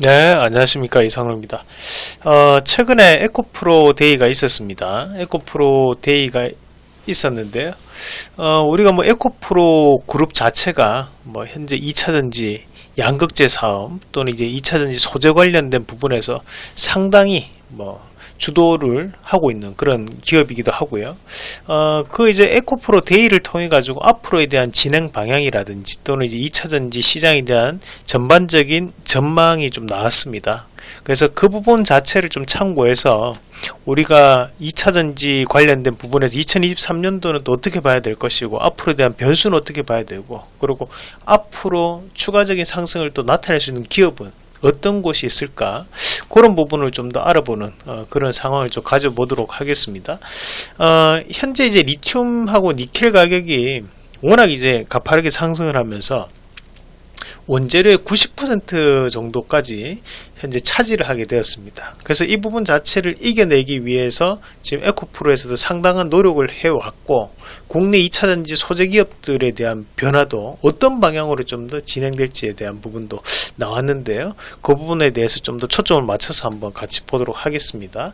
네, 안녕하십니까. 이상로입니다. 어, 최근에 에코프로 데이가 있었습니다. 에코프로 데이가 있었는데요. 어, 우리가 뭐 에코프로 그룹 자체가 뭐 현재 2차전지 양극재 사업 또는 이제 2차전지 소재 관련된 부분에서 상당히 뭐 주도를 하고 있는 그런 기업이기도 하고요. 어, 그 이제 에코프로 데이를 통해 가지고 앞으로에 대한 진행 방향이라든지 또는 이제 2차전지 시장에 대한 전반적인 전망이 좀 나왔습니다. 그래서 그 부분 자체를 좀 참고해서 우리가 2차전지 관련된 부분에서 2023년도는 또 어떻게 봐야 될 것이고 앞으로에 대한 변수는 어떻게 봐야 되고 그리고 앞으로 추가적인 상승을 또 나타낼 수 있는 기업은 어떤 곳이 있을까 그런 부분을 좀 더 알아보는 어, 그런 상황을 좀 가져보도록 하겠습니다. 어, 현재 이제 리튬하고 니켈 가격이 워낙 이제 가파르게 상승을 하면서 원재료의 90% 정도까지 현재 차지를 하게 되었습니다. 그래서 이 부분 자체를 이겨내기 위해서 지금 에코프로에서도 상당한 노력을 해왔고 국내 2차전지 소재 기업들에 대한 변화도 어떤 방향으로 좀 더 진행될지에 대한 부분도 나왔는데요. 그 부분에 대해서 좀 더 초점을 맞춰서 한번 같이 보도록 하겠습니다.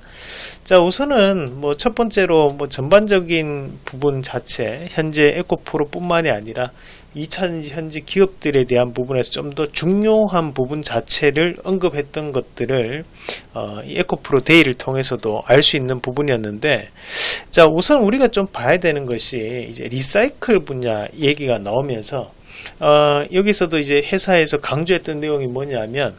자 우선은 뭐 첫 번째로 뭐 전반적인 부분 자체 현재 에코프로 뿐만이 아니라 2차전지 현재 기업들에 대한 부분에서 좀 더 중요한 부분 자체를 언급했던 것들을 어, 에코프로 데이를 통해서도 알 수 있는 부분이었는데 자 우선 우리가 좀 봐야 되는 것이 이제 리사이클 분야 얘기가 나오면서 어, 여기서도 이제 회사에서 강조했던 내용이 뭐냐면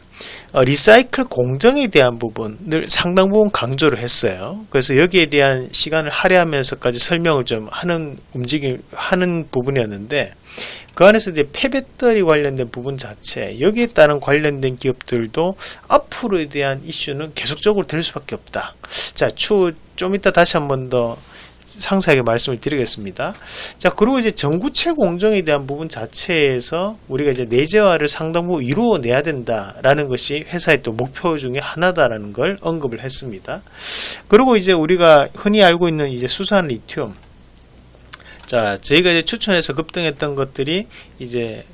어, 리사이클 공정에 대한 부분을 상당 부분 강조를 했어요. 그래서 여기에 대한 시간을 할애하면서까지 설명을 좀 하는 움직임 하는 부분이었는데 그 안에서 이제 폐배터리 관련된 부분 자체 여기에 따른 관련된 기업들도 앞으로에 대한 이슈는 계속적으로 될 수밖에 없다. 자, 추후 좀 이따 다시 한번 더 상세하게 말씀을 드리겠습니다. 자, 그리고 이제 전구체 공정에 대한 부분 자체에서 우리가 이제 내재화를 상당 부분 이루어내야 된다라는 것이 회사의 또 목표 중에 하나다라는 걸 언급을 했습니다. 그리고 이제 우리가 흔히 알고 있는 이제 수산 리튬 자, 저희가 이제 추천해서 급등했던 것들이 이제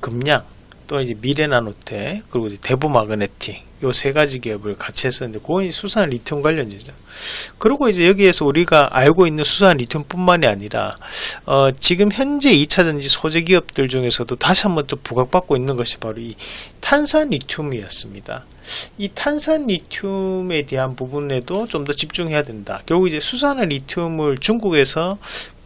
금량, 또 이제 미래나노테, 그리고 대부 마그네틱, 요 세 가지 기업을 같이 했었는데, 그건 수산 리튬 관련이죠. 그리고 이제 여기에서 우리가 알고 있는 수산 리튬뿐만이 아니라, 어, 지금 현재 2차전지 소재 기업들 중에서도 다시 한번 또 부각받고 있는 것이 바로 이 탄산 리튬이었습니다. 이 탄산 리튬에 대한 부분에도 좀 더 집중해야 된다. 결국 이제 수산화 리튬을 중국에서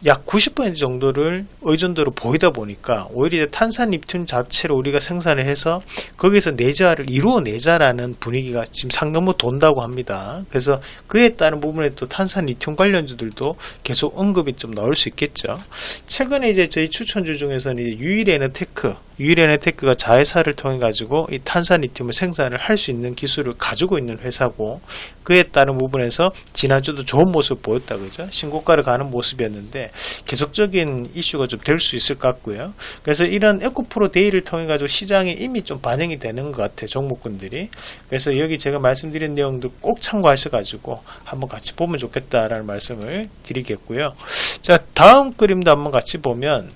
약 90% 정도를 의존도로 보이다 보니까 오히려 탄산 리튬 자체로 우리가 생산을 해서 거기서 내재화를 이루어내자라는 분위기가 지금 상당부 돈다고 합니다. 그래서 그에 따른 부분에 또 탄산 리튬 관련주들도 계속 언급이 좀 나올 수 있겠죠. 최근에 이제 저희 추천주 중에서는 유일에너테크, 유일에너테크가 자회사를 통해 가지고 이 탄산 리튬을 생산을 할 수 있는 기술을 가지고 있는 회사고 그에 따른 부분에서 지난주도 좋은 모습 보였다 그죠? 신고가를 가는 모습이었는데 계속적인 이슈가 좀 될 수 있을 것 같고요. 그래서 이런 에코프로 데이를 통해 가지고 시장에 이미 좀 반영이 되는 것 같아요. 종목군들이. 그래서 여기 제가 말씀드린 내용도 꼭 참고하셔 가지고 한번 같이 보면 좋겠다라는 말씀을 드리겠고요. 자, 다음 그림도 한번 같이 보면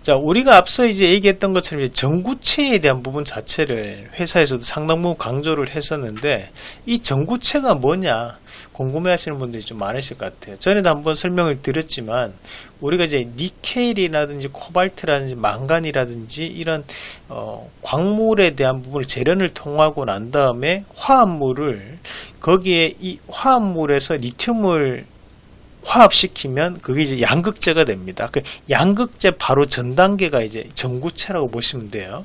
자, 우리가 앞서 이제 얘기했던 것처럼 전구체에 대한 부분 자체를 회사에서도 상당 부분 강조를 했었는데 이 전구체가 뭐냐 궁금해 하시는 분들이 좀 많으실 것 같아요. 전에도 한번 설명을 드렸지만 우리가 이제 니켈이라든지 코발트라든지 망간이라든지 이런 어, 광물에 대한 부분을 재련을 통하고 난 다음에 화합물을 거기에 이 화합물에서 리튬을 화합시키면 그게 이제 양극재가 됩니다. 그 양극재 바로 전 단계가 이제 전구체라고 보시면 돼요.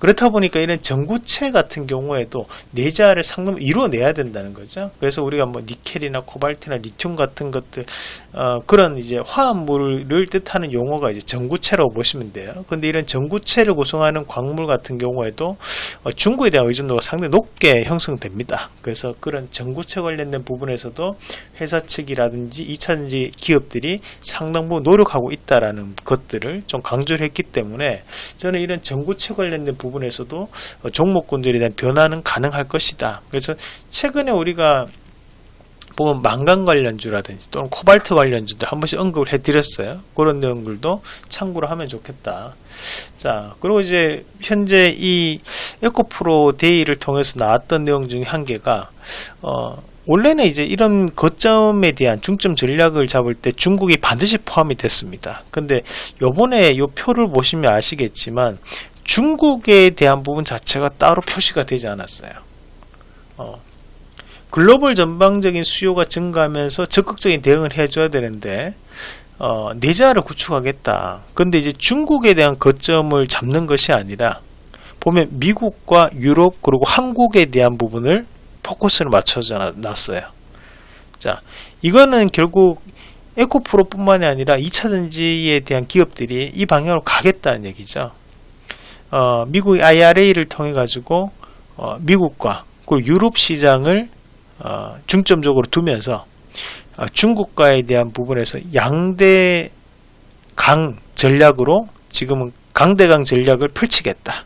그렇다 보니까 이런 전구체 같은 경우에도 내자를 상금 이루어내야 된다는 거죠. 그래서 우리가 뭐 니켈이나 코발트나 리튬 같은 것들 어, 그런 이제 화합물을 뜻하는 용어가 이제 전구체라고 보시면 돼요. 근데 이런 전구체를 구성하는 광물 같은 경우에도 어, 중국에 대한 의존도가 상당히 높게 형성됩니다. 그래서 그런 전구체 관련된 부분에서도 회사 측이라든지 2차 현지 기업들이 상당 부분 노력하고 있다라는 것들을 좀 강조를 했기 때문에 저는 이런 전구체 관련된 부분에서도 종목군들에 대한 변화는 가능할 것이다. 그래서 최근에 우리가 보면 망간 관련주라든지 또는 코발트 관련주들 한 번씩 언급을 해드렸어요. 그런 내용들도 참고로 하면 좋겠다. 자, 그리고 이제 현재 이 에코프로 데이를 통해서 나왔던 내용 중에 한 개가 어, 원래는 이제 이런 거점에 대한 중점 전략을 잡을 때 중국이 반드시 포함이 됐습니다. 근데 요번에 이 표를 보시면 아시겠지만 중국에 대한 부분 자체가 따로 표시가 되지 않았어요. 어, 글로벌 전방적인 수요가 증가하면서 적극적인 대응을 해줘야 되는데 어, 내자를 구축하겠다. 근데 이제 중국에 대한 거점을 잡는 것이 아니라 보면 미국과 유럽 그리고 한국에 대한 부분을 포커스를 맞춰져 놨어요. 자, 이거는 결국 에코프로 뿐만이 아니라 2차전지에 대한 기업들이 이 방향으로 가겠다는 얘기죠. 어, 미국 IRA를 통해 가지고 어, 미국과 그리고 유럽 시장을 어, 중점적으로 두면서 어, 중국과에 대한 부분에서 양대 강 전략으로 지금은 강대강 전략을 펼치겠다.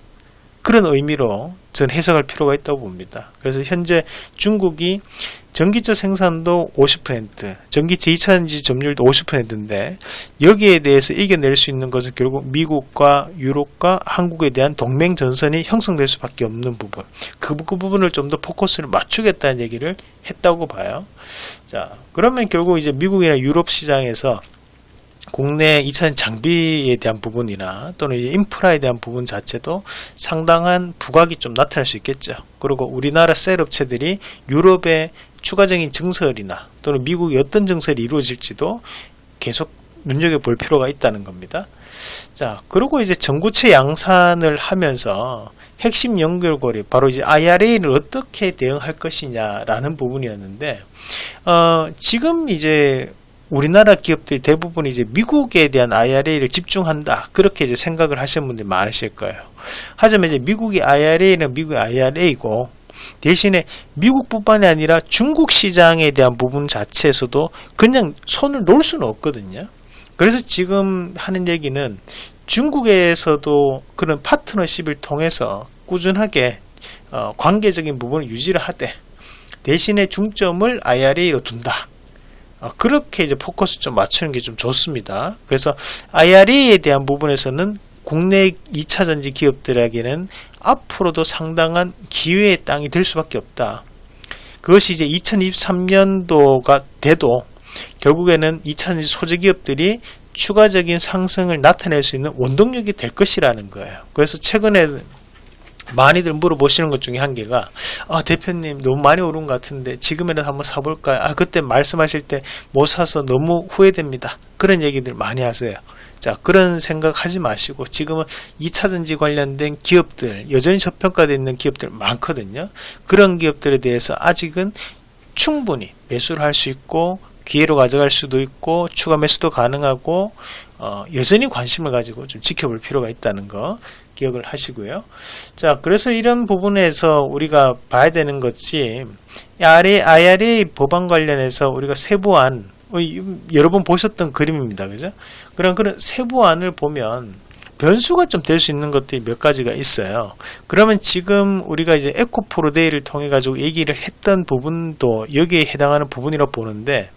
그런 의미로 전 해석할 필요가 있다고 봅니다. 그래서 현재 중국이 전기차 생산도 50%, 전기차 2차전지 점유율도 50%인데 여기에 대해서 이겨낼 수 있는 것은 결국 미국과 유럽과 한국에 대한 동맹 전선이 형성될 수밖에 없는 부분. 그, 그 부분을 좀 더 포커스를 맞추겠다는 얘기를 했다고 봐요. 자, 그러면 결국 이제 미국이나 유럽 시장에서 국내 2차전 장비에 대한 부분이나 또는 인프라에 대한 부분 자체도 상당한 부각이 좀 나타날 수 있겠죠. 그리고 우리나라 셀 업체들이 유럽의 추가적인 증설이나 또는 미국의 어떤 증설이 이루어질지도 계속 눈여겨볼 필요가 있다는 겁니다. 자, 그리고 이제 전구체 양산을 하면서 핵심 연결고리, 바로 이제 IRA를 어떻게 대응할 것이냐라는 부분이었는데, 어, 지금 이제 우리나라 기업들이 대부분 이제 미국에 대한 IRA를 집중한다. 그렇게 이제 생각을 하시는 분들이 많으실 거예요. 하지만 이제 미국의 IRA는 미국의 IRA이고, 대신에 미국뿐만이 아니라 중국 시장에 대한 부분 자체에서도 그냥 손을 놓을 수는 없거든요. 그래서 지금 하는 얘기는 중국에서도 그런 파트너십을 통해서 꾸준하게 어, 관계적인 부분을 유지를 하되 대신에 중점을 IRA로 둔다. 어, 그렇게 이제 포커스 좀 맞추는 게 좀 좋습니다. 그래서 IRA에 대한 부분에서는 국내 2차 전지 기업들에게는 앞으로도 상당한 기회의 땅이 될 수밖에 없다. 그것이 이제 2023년도가 돼도 결국에는 2차 전지 소재 기업들이 추가적인 상승을 나타낼 수 있는 원동력이 될 것이라는 거예요. 그래서 최근에 많이들 물어보시는 것 중에 한 개가 아 대표님 너무 많이 오른 것 같은데 지금이라도 한번 사볼까요? 아 그때 말씀하실 때 못 사서 너무 후회됩니다. 그런 얘기들 많이 하세요. 자 그런 생각 하지 마시고 지금은 2차전지 관련된 기업들 여전히 저평가되어 있는 기업들 많거든요. 그런 기업들에 대해서 아직은 충분히 매수를 할 수 있고 기회로 가져갈 수도 있고 추가 매수도 가능하고 어, 여전히 관심을 가지고 좀 지켜볼 필요가 있다는 거 기억을 하시고요. 자, 그래서 이런 부분에서 우리가 봐야 되는 것이 IRA 법안 관련해서 우리가 세부안 어, 여러 번 보셨던 그림입니다. 그죠? 그런 그런 세부안을 보면 변수가 좀 될 수 있는 것들이 몇 가지가 있어요. 그러면 지금 우리가 이제 에코프로데이를 통해 가지고 얘기를 했던 부분도 여기에 해당하는 부분이라고 보는데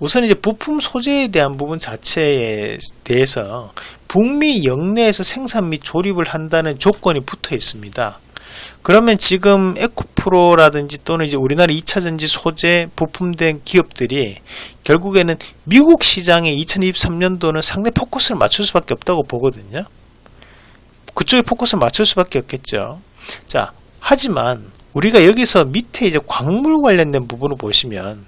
우선 이제 부품 소재에 대한 부분 자체에 대해서 북미 영내에서 생산 및 조립을 한다는 조건이 붙어 있습니다. 그러면 지금 에코프로라든지 또는 이제 우리나라 2차전지 소재 부품된 기업들이 결국에는 미국 시장에 2023년도는 상대 포커스를 맞출 수밖에 없다고 보거든요. 그쪽에 포커스를 맞출 수밖에 없겠죠. 자, 하지만 우리가 여기서 밑에 이제 광물 관련된 부분을 보시면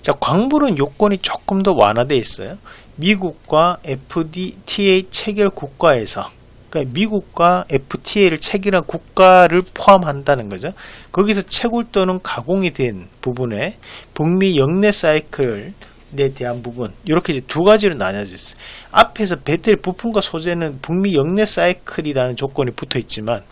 자, 광물은 요건이 조금 더 완화되어 있어요. 미국과 FTA 체결 국가에서 그러니까 미국과 FTA를 체결한 국가를 포함한다는 거죠. 거기서 채굴 또는 가공이 된 부분에 북미 영내 사이클 에 대한 부분 이렇게 이제 두 가지로 나뉘어져 있어요. 앞에서 배터리 부품과 소재는 북미 영내 사이클이라는 조건이 붙어 있지만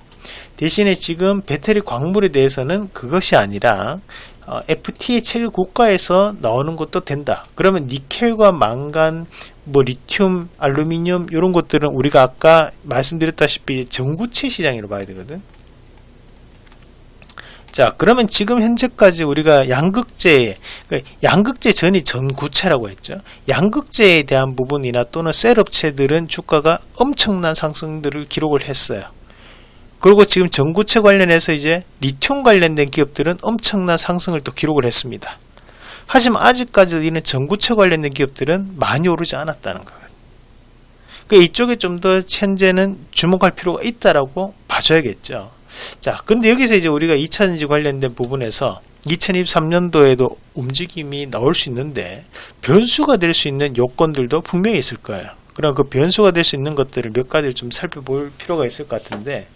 대신에 지금 배터리 광물에 대해서는 그것이 아니라 어, FTA 체결 국가에서 나오는 것도 된다. 그러면 니켈과 망간, 뭐 리튬, 알루미늄 이런 것들은 우리가 아까 말씀드렸다시피 전구체 시장으로 봐야 되거든. 자, 그러면 지금 현재까지 우리가 양극재, 그러니까 양극재 전이 전구체라고 했죠. 양극재에 대한 부분이나 또는 셀업체들은 주가가 엄청난 상승들을 기록을 했어요. 그리고 지금 전구체 관련해서 이제 리튬 관련된 기업들은 엄청난 상승을 또 기록을 했습니다. 하지만 아직까지도 이는 전구체 관련된 기업들은 많이 오르지 않았다는 거예요. 그 이쪽에 좀 더 현재는 주목할 필요가 있다라고 봐줘야겠죠. 자, 근데 여기서 이제 우리가 2차전지 관련된 부분에서 2023년도에도 움직임이 나올 수 있는데 변수가 될 수 있는 요건들도 분명히 있을 거예요. 그럼 그 변수가 될 수 있는 것들을 몇 가지를 좀 살펴볼 필요가 있을 것 같은데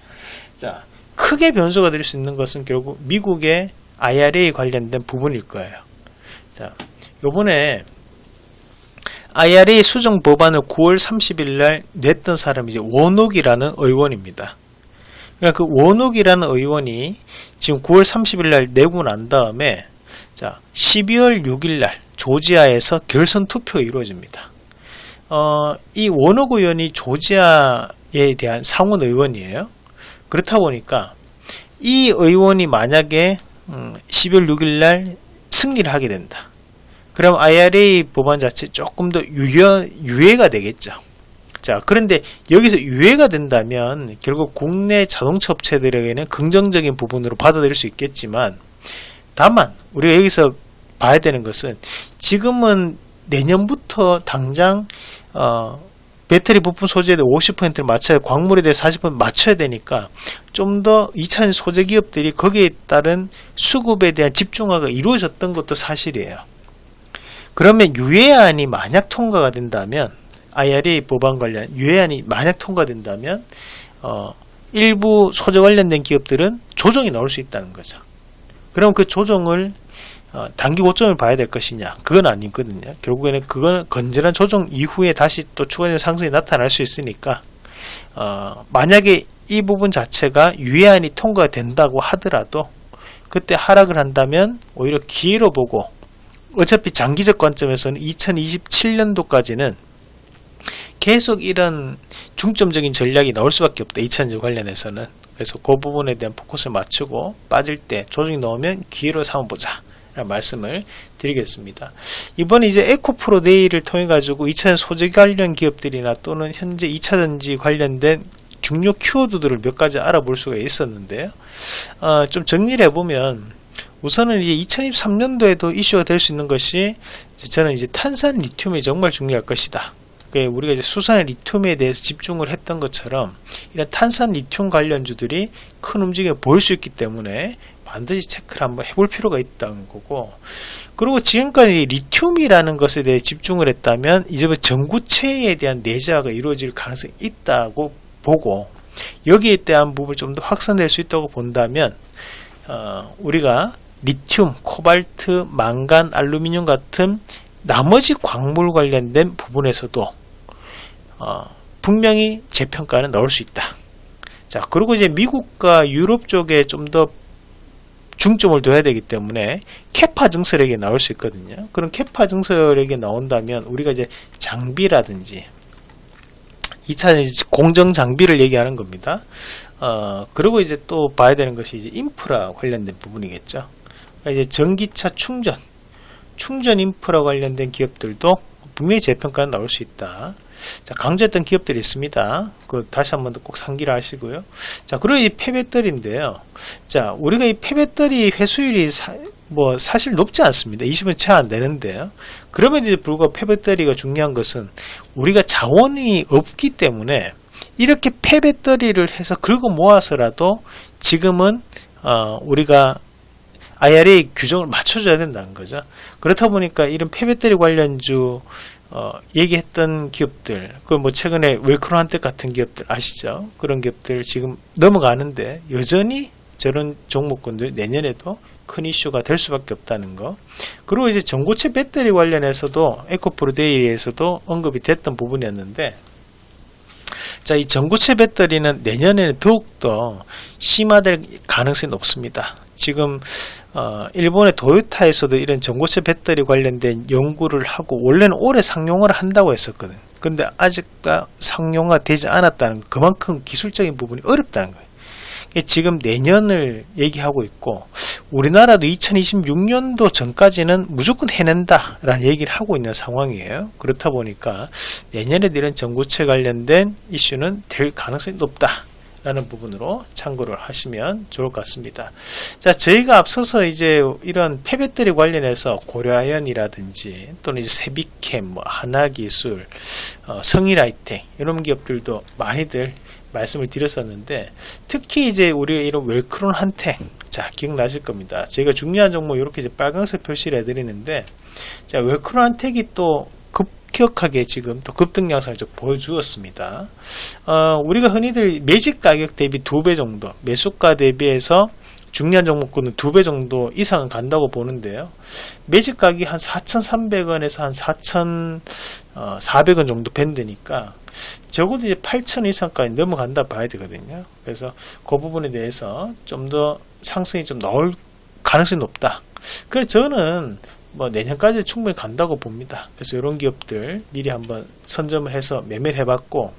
자, 크게 변수가 될 수 있는 것은 결국 미국의 IRA 관련된 부분일 거예요. 자, 요번에 IRA 수정 법안을 9월 30일 날 냈던 사람이 이제 원옥이라는 의원입니다. 그러니까 그 원옥이라는 의원이 지금 9월 30일 날 내고 난 다음에 자 12월 6일 날 조지아에서 결선 투표가 이루어집니다. 어, 이 원옥 의원이 조지아에 대한 상원 의원이에요. 그렇다 보니까 이 의원이 만약에 음, 12월 6일 날 승리를 하게 된다. 그럼 IRA 법안 자체 조금 더 유효, 유예가 되겠죠. 자, 그런데 여기서 유예가 된다면 결국 국내 자동차 업체들에게는 긍정적인 부분으로 받아들일 수 있겠지만 다만 우리가 여기서 봐야 되는 것은 지금은 내년부터 당장 어, 배터리 부품 소재에 대해 50%를 맞춰야 광물에 대해 40% 맞춰야 되니까 좀 더 2차전 소재 기업들이 거기에 따른 수급에 대한 집중화가 이루어졌던 것도 사실이에요. 그러면 유예안이 만약 통과가 된다면 IRA 법안 관련 유예안이 만약 통과된다면 어, 일부 소재 관련된 기업들은 조정이 나올 수 있다는 거죠. 그럼 그 조정을 어, 단기 고점을 봐야 될 것이냐? 그건 아니거든요. 결국에는 그거는 건전한 조정 이후에 다시 또 추가적인 상승이 나타날 수 있으니까 어, 만약에 이 부분 자체가 유예안이 통과된다고 하더라도 그때 하락을 한다면 오히려 기회로 보고 어차피 장기적 관점에서는 2027년도까지는 계속 이런 중점적인 전략이 나올 수밖에 없다. 2차전지 관련해서는. 그래서 그 부분에 대한 포커스를 맞추고 빠질 때 조정이 나오면 기회로 삼아보자. 라는 말씀을 드리겠습니다. 이번에 이제 에코프로 데이를 통해 가지고 2차전 소재 관련 기업들이나 또는 현재 2차전지 관련된 중요 키워드들을 몇 가지 알아볼 수가 있었는데요. 어, 좀 정리를 해보면 우선은 이제 2023년도에도 이슈가 될 수 있는 것이 저는 이제 탄산 리튬이 정말 중요할 것이다. 우리가 이제 수산 리튬에 대해서 집중을 했던 것처럼 이런 탄산 리튬 관련주들이 큰 움직임을 보일 수 있기 때문에 반드시 체크를 한번 해볼 필요가 있다는 거고 그리고 지금까지 리튬이라는 것에 대해 집중을 했다면 이제부터 전구체에 대한 내재화가 이루어질 가능성이 있다고 보고 여기에 대한 부분을 좀 더 확산될 수 있다고 본다면 어, 우리가 리튬, 코발트, 망간, 알루미늄 같은 나머지 광물 관련된 부분에서도 어, 분명히 재평가는 넣을 수 있다. 자, 그리고 이제 미국과 유럽 쪽에 좀 더 중점을 둬야 되기 때문에 캐파 증설액이 나올 수 있거든요. 그런 캐파 증설액이 나온다면 우리가 이제 장비라든지 2차는 공정 장비를 얘기하는 겁니다. 어, 그리고 이제 또 봐야 되는 것이 이제 인프라 관련된 부분이겠죠. 그러니까 이제 전기차 충전, 충전 인프라 관련된 기업들도 분명히 재평가는 나올 수 있다. 자, 강조했던 기업들이 있습니다. 그 다시 한번더꼭 상기를 하시고요. 자, 그리고 이 폐배터리인데요. 자, 우리가 이 폐배터리 회수율이 사, 뭐 사실 높지 않습니다. 20은 채 안 되는데요. 그럼에도 불구하고 폐배터리가 중요한 것은 우리가 자원이 없기 때문에 이렇게 폐배터리를 해서 긁어 모아서라도 지금은 어, 우리가 IRA 규정을 맞춰줘야 된다는 거죠. 그렇다 보니까 이런 폐배터리 관련주 어, 얘기했던 기업들, 그 뭐 최근에 웰크로한테 같은 기업들 아시죠? 그런 기업들 지금 넘어가는데 여전히 저런 종목군들 내년에도 큰 이슈가 될 수밖에 없다는 거. 그리고 이제 전고체 배터리 관련해서도 에코프로데이에서도 언급이 됐던 부분이었는데 자, 이 전고체 배터리는 내년에는 더욱더 심화될 가능성이 높습니다. 지금 어, 일본의 도요타에서도 이런 전고체 배터리 관련된 연구를 하고 원래는 올해 상용화를 한다고 했었거든. 근데 아직 상용화 되지 않았다는 거, 그만큼 기술적인 부분이 어렵다는 거예요. 지금 내년을 얘기하고 있고 우리나라도 2026년도 전까지는 무조건 해낸다 라는 얘기를 하고 있는 상황이에요. 그렇다 보니까 내년에 이런 전고체 관련된 이슈는 될 가능성이 높다. 라는 부분으로 참고를 하시면 좋을 것 같습니다. 자, 저희가 앞서서 이제 이런 폐배터리 관련해서 고려아연이라든지 또는 이제 세비캠, 뭐 하나기술, 어, 성일아이텍 이런 기업들도 많이들 말씀을 드렸었는데 특히 이제 우리 이런 웰크론 한테 자 기억나실 겁니다. 저희가 중요한 종목 이렇게 이제 빨간색 표시를 해드리는데 자 웰크론 한텍이 또 급격하게 지금 또 급등 양상을 좀 보여주었습니다. 어, 우리가 흔히들 매직 가격 대비 두 배 정도, 매수가 대비해서 중요한 종목군은 두 배 정도 이상은 간다고 보는데요. 매직 가격이 한 4,300원에서 한 4,400원 정도 밴드니까 적어도 이제 8,000 이상까지 넘어간다 봐야 되거든요. 그래서 그 부분에 대해서 좀 더 상승이 좀 나올 가능성이 높다. 그래서 저는 뭐 내년까지 충분히 간다고 봅니다. 그래서 이런 기업들 미리 한번 선점을 해서 매매를 해봤고,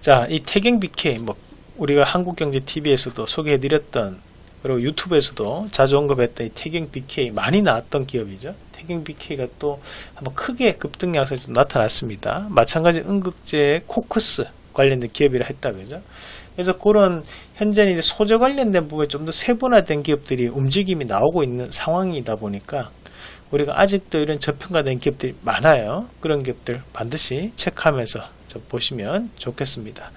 자, 이 태경 BK, 뭐, 우리가 한국경제TV에서도 소개해드렸던, 그리고 유튜브에서도 자주 언급했던 이 태경 BK 많이 나왔던 기업이죠. 태경 BK가 또 한번 크게 급등 양상이 좀 나타났습니다. 마찬가지 응급제 코크스 관련된 기업이라 했다, 그죠? 그래서 그런 현재 이제 소재 관련된 부분에 좀 더 세분화된 기업들이 움직임이 나오고 있는 상황이다 보니까 우리가 아직도 이런 저평가된 기업들이 많아요. 그런 기업들 반드시 체크하면서 좀 보시면 좋겠습니다.